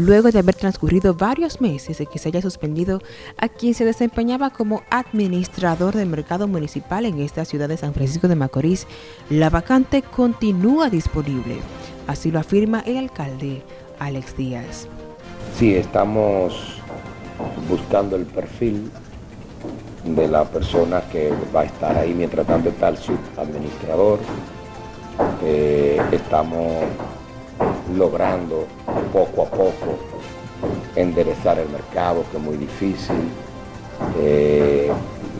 luego de haber transcurrido varios meses de que se haya suspendido a quien se desempeñaba como administrador del mercado municipal en esta ciudad de San Francisco de Macorís, la vacante continúa disponible. Así lo afirma el alcalde Alex Díaz. Sí, estamos buscando el perfil de la persona que va a estar ahí, mientras tanto está el subadministrador. Eh, estamos logrando poco a poco enderezar el mercado, que es muy difícil. Eh,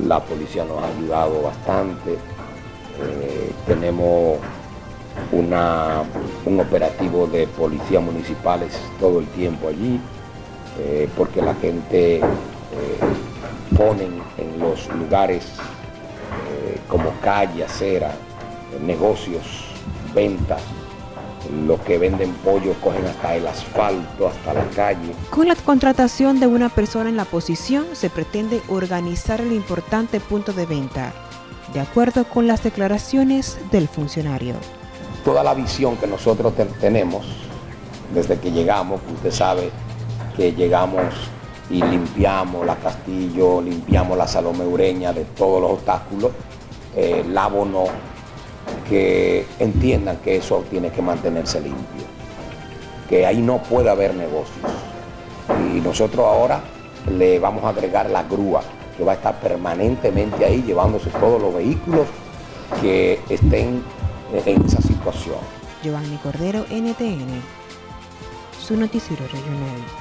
la policía nos ha ayudado bastante. Eh, tenemos una, un operativo de policías municipales todo el tiempo allí, eh, porque la gente pone en los lugares como calle, acera, negocios, ventas, los que venden pollo cogen hasta el asfalto, hasta la calle. Con la contratación de una persona en la posición se pretende organizar el importante punto de venta, de acuerdo con las declaraciones del funcionario. Toda la visión que nosotros tenemos desde que llegamos, usted sabe que llegamos y limpiamos la Castillo, limpiamos la Salome Ureña de todos los obstáculos, eh, el abono que entiendan que eso tiene que mantenerse limpio, que ahí no puede haber negocios. Y nosotros ahora le vamos a agregar la grúa, que va a estar permanentemente ahí llevándose todos los vehículos que estén en esa situación. Giovanni Cordero, NTN, su noticiero regional.